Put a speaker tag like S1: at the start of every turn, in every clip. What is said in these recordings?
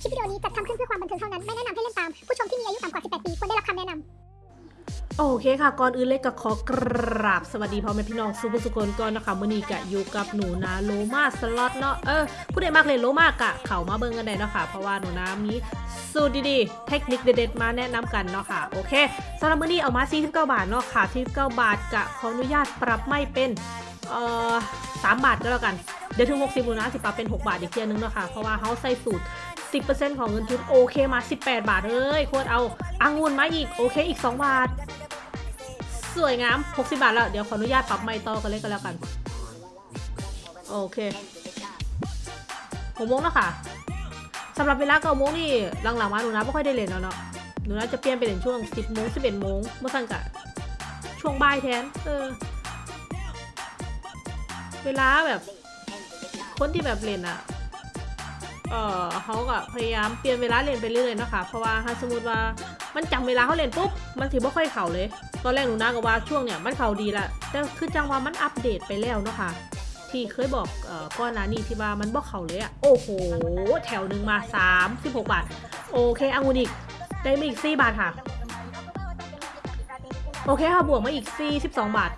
S1: คลิปวิดีโอนี้จัดทำขึ้นเพื่อความบันเทิงเท่านั้น ไม่แนะนำให้เล่นตาม ผู้ชมที่มีอายุต่ำกว่า 18 ปีควรได้รับคำแนะนำ
S2: โอเคค่ะ ก่อนอื่นเลยก็ขอกราบสวัสดีพ่อแม่พี่น้องสุภสุคนก่อนนะคะมื่อนี้กะอยู่กับหนูนาโลมาสล็อตเนาะเออผู้ใดมากเลยโลมากะเขามาเบิ่งกันได้เนาะค่ะ เพราะว่าหนูนามีสูตรดีๆ เทคนิคเด็ดๆมาแนะนำกันเนาะค่ะ โอเคสำหรับมื่อนี้เอามา49บาทเนาะค่ะ49บาทกะขออนุญาตปรับไม่เป็นเอ่อ3บาทก็แล้วกัน เดี๋ยวถึง60หนูนะสิปรับเป็น 6 บาทอีกเทียนึงเนาะค่ะเพราะว่าเขาใส่สูตร 10%ของเงินทุนโอเคมา 18 บาทเอ้ยโคตรเอาอังุ่นมาอีกโอเคอีก 2 บาท สวยงาม 60 บาทแล้ว เดี๋ยวขออนุญาตปรับไม่ต่อกันเลยก็แล้วกัน โอเคหกโมงแล้วค่ะสำหรับเวลาเก้าโมงนี่หลังๆมาหนูนะไม่ค่อยได้เล่นแล้วเนาะหนูนะจะเปลี่ยนไปเล่นช่วง 10โมง11โมงเมื่อสั่งกะช่วงบ่ายแทนเออเวลาแบบคนที่แบบเล่นอะ เออเขาก็พยายามเปลี่ยนเวลาเล่นไปเรื่อยๆนะคะเพราะว่าถ้าสมมติว่ามันจำเวลาเขาเล่นปุ๊บมันถือว่าค่อยเข่าเลย ตอนแรกหนูนาก็ว่าช่วงเนี่ยมันเข่าดีละแต่คือจังว่ามันอัปเดตไปแล้วเนาะค่ะที่เคยบอกเอ่อก้อนหนานี่ที่ว่ามันบอกเข่าเลยอะโอ้โห แถวหนึ่งมา3 16บาท โอเคอังุนอีกได้มาอีก 4 บาทค่ะ โอเคค่ะบวกมาอีก 42 บาท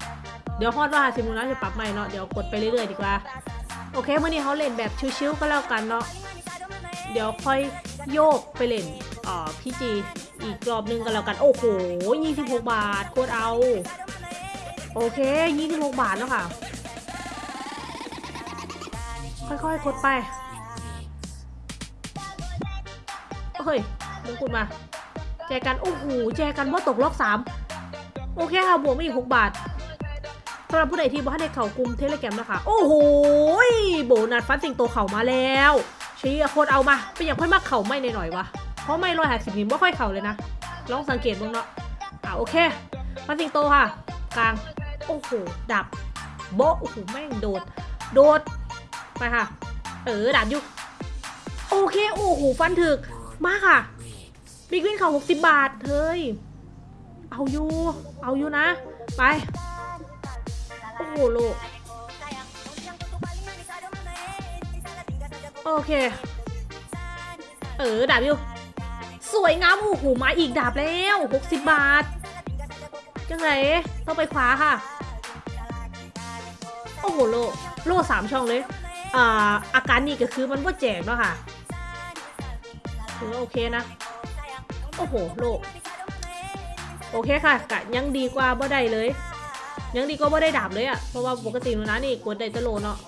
S2: เดี๋ยวฮอดว่าซิมูนาจะปรับใหม่เนาะเดี๋ยวกดไปเรื่อยๆดีกว่า โอเคมื่อนี้เขาเล่นแบบชิวๆก็แล้วกันเนาะ เดี๋ยวค่อยโยกไปเล่นอ่อพี่จีอีกรอบนึงกันแล้วกัน โอ้โห 26 บาท โคตรเอา โอเค 26 บาทแล้วค่ะ ค่อยๆกดไป เฮ้ยมงกุฎมา แจกัน โอ้โห แจกันว่าตกรอบสามโอเคค่ะ บวกมาอีก 6 บาทสำหรับผู้ใดที่บ้านในเขากลุ่มเทเลแกรมนะคะ โอ้โห โบนัสฟันสิงโตเข่ามาแล้ว ชียโคตรเอามา เป็นอย่างค่อยมากเข่าไม่นหน่อยวะเพราะไม่รอยหาสิบนิ้วไม่ค่อยเข่าเลยนะลองสังเกตบ้างเนาะอะโอเคฟันสิงโตค่ะ กลาง โอ้โห ดับโบโอ้โหแม่งโดด โดด ไปค่ะ เออดับอยู่โอเค โอ้โห ฟันถึก มากค่ะ บิ๊กวินเขา60บาท เฮ้ย เอาอยู่ เอาอยู่นะ ไป โอ้โห โล โอเค เออดาบอยู่สวยงามโอ้โหมาอีกดาบแล้ว 60 บาท จังไรต้องไปขวาค่ะ โอ้โหโลโลสามช่องเลย อ่า อาการนี่ก็คือมันว่าแจกเนาะค่ะถือว่าโอเคนะ โอ้โหโลโอเคค่ะกะยังดีกว่าบ่ได้เลย ยังดีก็บ่ได้ดาบเลยอะเพราะว่าปกติหนูนะนี่กดได้แตะโลเนาะ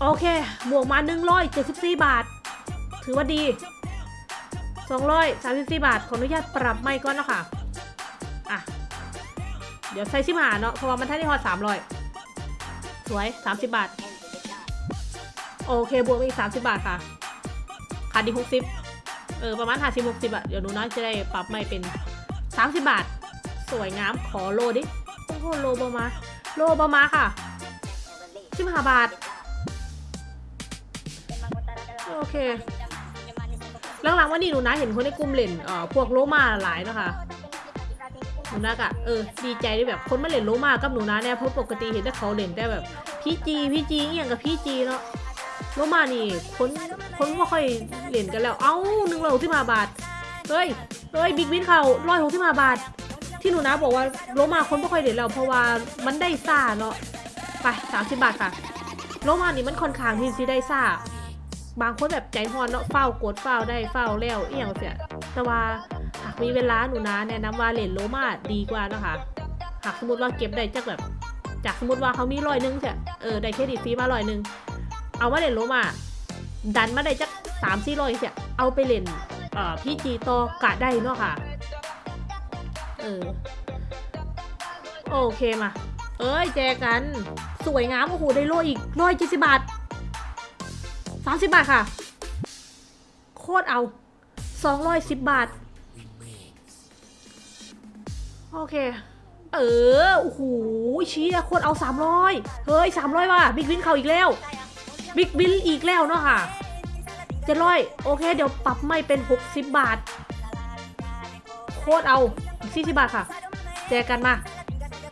S2: โอเค บวกมา 174 บาท ถือว่าดี 234 บาท ขออนุญาตปรับไม่ก่อนเนาะค่ะ อะ เดี๋ยวใส่ชิมหาเนาะ เพราะว่ามันท่านได้ฮอด300 สวย 30 บาท โอเค บวกมาอีก 30 บาทค่ะ ขาดดี60 เออ ประมาณ50 60อะเดี๋ยวหนูนะจะได้ปรับไม่เป็น 30 บาท สวยงาม ขอโลดิ โอ้โห โลบามา โลบามาค่ะสิบห้าบาท โอเคหลังๆวันนี้หนูนะเห็นคนในกลุ่มเล่นเอ่อพวกโลมาหลายเนาะคะหนูนะกะเออดีใจที่แบบคนมาเล่นโลมากับหนูนะเนี่ยเพราะปกติเห็นแต่เขาเล่นแต่แบบพี่จีพี่จีอหย่างกับพี่จีเนาะโลมานี่คนคนไม่ค่อยเล่นกันแล้ว เอ้าหนึ่งร้อยหกสิบห้าบาทเฮ้ยเฮ้ยบิ๊กวินเขาร้อยหกสิบห้าบาท ที่หนูนะบอกว่าโลมาคนไม่ค่อยเด่นแล้วเพราะว่ามันได้ซ่าเนาะไปสามสิบบาทค่ะโลมานี่มันค่อนข้างที่สิได้ซ่า บางคนแบบใจฮอนเนาะเฝ้ากดเฝ้าได้เฝ้าแล้วเอียงเสียแต่ว่าหากมีเวลาหนูนะแนะนำว่าเล่นโลมาดีกว่านะคะหากสมมติว่าเก็บได้จากแบบ จากสมมติว่าเขามีร้อยหนึงเสียเออได้เครดิตฟรีมาร้อยหนึงเอามาเล่นโลมาดันมาได้จักสามสี่ร้อยเสียเอาไปเล่นเอ่อพี่จีโตกะได้เนาะค่ะเออโอเคมา เอ้ยแจกัน สวยงามโอ้โหได้โลอีกร้อยเจ็ดสิบบาท สามสิบบาทค่ะ โคตรเอาสองร้อยสิบบาท โอเค เออ โอ้โหเชี้โคตรเอาสามร้อยเฮ้ยสามร้อยว่ะบิ๊กวินเขาอีกแล้ว บิ๊กวินอีกแล้วเนาะค่ะเจ็ดร้อยโอเค เดี๋ยวปรับไม่เป็น 60 บาท โคตรเอาอีก40บาทค่ะ แจกกันมา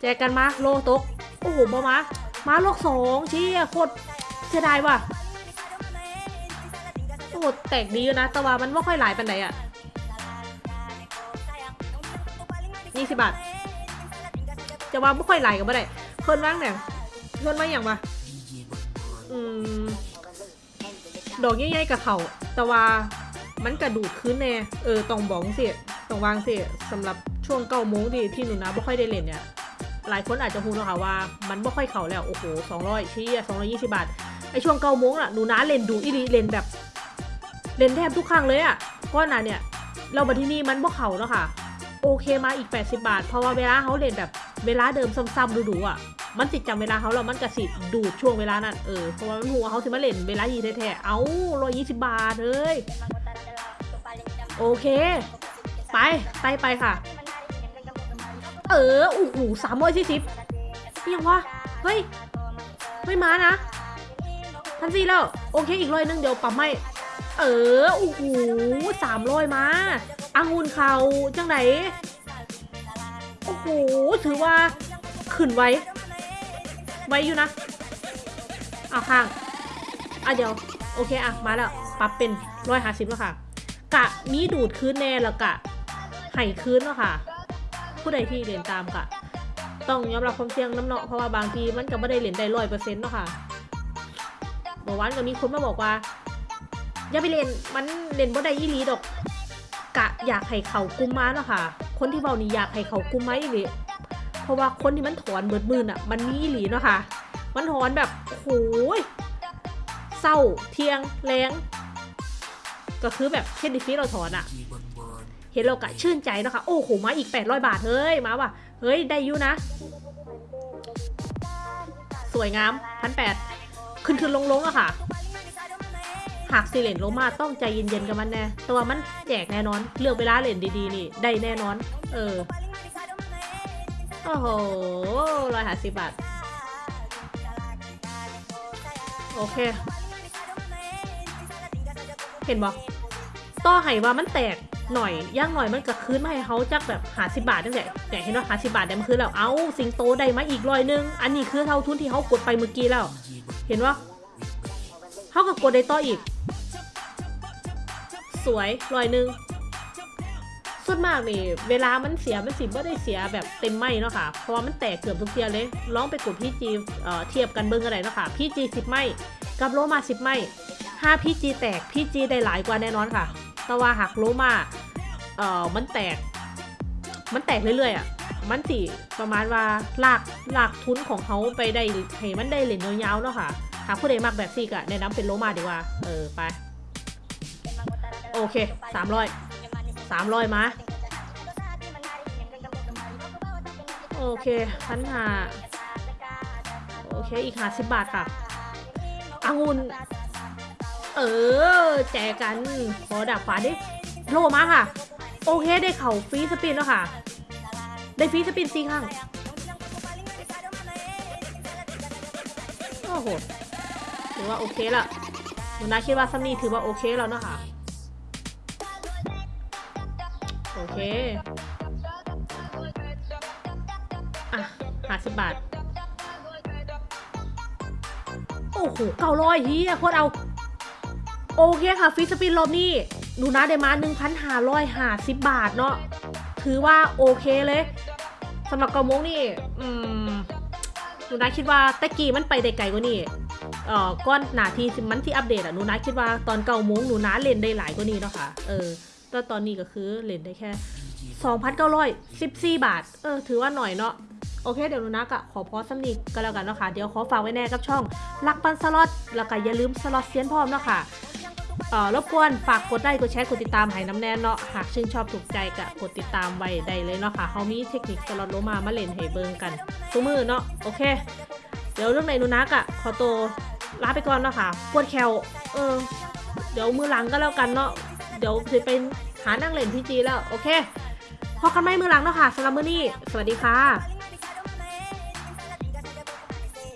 S2: แจกกันมา โลตก โอ้โหมามามาโลกสองเชี้โคตรเสียดายว่ะ โอ้โหแตกดีอยู่นะ แต่ว่ามันไม่ค่อยหลายปันไหนอะยี่สิบบาท จะว่าไม่ค่อยหลายกับบ่ได้เพิ่นว่างเนี่ยเพิ่นว่าอย่างวะอืมดอกใหญ่ๆกับเขาแต่ว่ามันกระดูดขึ้นแน่เออต้องบอกสิต้องวางสิสำหรับช่วงเก้าโมงที่ที่หนูนะไม่ค่อยได้เล่นเนี่ยหลายคนอาจจะพูดแล้วค่ะว่ามันไม่ค่อยเข่าแล้ว โอ้โหสองร้อยชี้สองร้อยี่สิบาท ไอช่วงเก้าโมงอะหนูนะเล่นดูอีดีเล่นแบบ เล่นแทบทุกครั้งเลยอะก้อนน่ะเนี่ย เราบัที่นี่มันบ่เขาแล้วค่ะ โอเคมาอีก 80 บาท เพราะว่าเวลาเขาเล่นแบบเวลาเดิมซ้ำๆดูๆอะ มันติดจำเวลาเขาแล้วมันกระสิดูดช่วงเวลานั้นเออเพราะว่ามันหัวเขาสิมาเล่นเวลายีแท้ๆเอาร้อยยี่สิบบาทเฮ้ยโอเค ไปไปไปค่ะ เออโอ้โหสามร้อยสี่สิบยังวะเฮ้ยไม่มานะพันสี่แล้ว โอเคอีกร้อยนึงเดี๋ยวปั๊มให้ เออโอ้โหสามร้อยมาอังุนเขาจังไหนโอ้โหถือว่าขึ้นไว้ ไว้อยู่นะเอาข้างอะเดี๋ยว โอเคอะมาแล้วปรับเป็นร้อยห้าสิบแล้วค่ะ กะมีดูดคืนแน่แล้วกะไห่คืนแล้วค่ะ ผู้ใดที่เรียนตามกะ ต้องยอมรับความเสี่ยงน้ำเนาะเพราะว่าบางทีมันก็ไม่ได้เหรียนได้ร้อยเปอร์เซ็นต์เนาะค่ะเมื่อวานก็มีคนมาบอกว่า อย่าไปเล่นมันเล่นบ่ได้อีหลีดอก กะอยากให้เขากุมมาเนาะค่ะ คนที่เบานี่อยากให้เขากุมมาอีหลีเพราะว่าคนที่มันถอนเบิดมือน่ะ มันมีอีหลีเนาะค่ะ มันถอนแบบโอ้ยเศร้าเทียงแรงก็คือแบบเช่นดิฟีเราถอนอะเห็นเรากะชื่นใจเนาะค่ะโอ้โหมาอีก 800 บาท เฮ้ย มาว่ะ เฮ้ย ได้อยู่นะ สวยงามพันแปดขึ้นขึ้นลงลงอะค่ะ หากสิเลนลงมาต้องใจเย็นๆกับมันแน่แต่ว่ามันแจกแน่นอน เลือกเวลาเล่นดีๆนี่ ได้แน่นอน เออ โอ้โหร้อยห้าสิบบาท โอเค เห็นบ่ต่อให้ว่ามันแตกหน่อยย่างหน่อยมันก็คืนมาให้เขาจักแบบหาสิบาทตั้งแต่แต่เห็นว่าหาสิบาทได้มาคืนแล้วเอาสิงโตได้มาอีกร้อยนึง อันนี้คือเท่าทุนที่เขากดไปเมื่อกี้แล้ว เห็นว่าเขาก็กดได้ต่ออีก สวยร้อยหนึ่งส่วนมากนี่เวลามันเสียมันสิบ่ได้เสียแบบเต็มไหมเนาะค่ะ เพราะว่ามันแตกเกือบทุกเทียเลยลองไปกดพี่จีเอ่อเทียบกันเบิ้งอะไรเนาะค่ะพี่จีสิบไหมกับโลมาสิบไหมถ้าพี่จีแตกพี่จีได้หลายกว่าแน่นอนค่ะ แต่ว่าหากโลมาเอ่อมันแตก มันแตกเรื่อยๆอะมันสิประมาณว่าหลากหลากทุนของเขาไปได้ให้มันได้เหรียญยาวๆเนาะค่ะหากผู้ใดมากแบบซี่ก็แนะนำเป็นโลมาดีกว่าเออไป โอเคสามร้อยสามร้อยมาโอเคพันหาโอเคอีกห้าสิบบาทค่ะองุ่นเออ แจกกัน ขอดับฟ้าดิโลมาค่ะ โอเคได้เข่าฟรีสปินแล้วค่ะ ได้ฟรีสปินสี่ข้างโอ้โหถือว่าโอเคละหนูนาคิดว่าซัมนี่ถือว่าโอเคแล้วเนาะค่ะ เค อะหาสิบบาท โอ้โหเก้าร้อยเฮียโคตรเอา โอเคค่ะฟิสปินรอบนี้หนูนะได้มา1,550บบาทเนาะถือว่าโอเคเลยสำหรับเกาโมงนี่ อืมหนูนะคิดว่าตะกี้มันไปได้ไกลกว่านี่เอ่อก้อนหนาทีมันที่อัปเดตอะหนูนะคิดว่าตอนเก้าโมงหนูนะเล่นได้หลายกว่านี้เนาะค่ะเออ แต่ตอนนี้ก็คือเล่นได้แค่ 2,914 บาท เออ ถือว่าหน่อยเนาะ โอเค เดี๋ยวนูนักอะขอพอสำนีก็แล้วกันเนาะค่ะ เดี๋ยวขอฝากไว้แน่กับช่องลักปันสล็อต แล้วก็อย่าลืมสล็อตเซียนพร้อมเนาะค่ะเอ่อรบกวนฝากกดไลค์กดแชร์กดติดตามให้น้ำแน่นเนาะหากชื่นชอบถูกใจก็กดติดตามไว้ได้เลยเนาะค่ะเขามีเทคนิคสล็อตโลมามาเล่นให้เบิงกันทุกมือเนาะโอเค เดี๋ยวเรื่องไหนนูนักอะขอตัวลาไปก่อนเนาะค่ะปวดแขวเออ เดี๋ยวมือหลังก็แล้วกันเนาะเดี๋ยวจะเป็น หานั่งเล่นที่จีแล้ว โอเคพอกันไหมมือหลังเนาะค่ะสำหรับมื้อนี้ สวัสดีค่ะ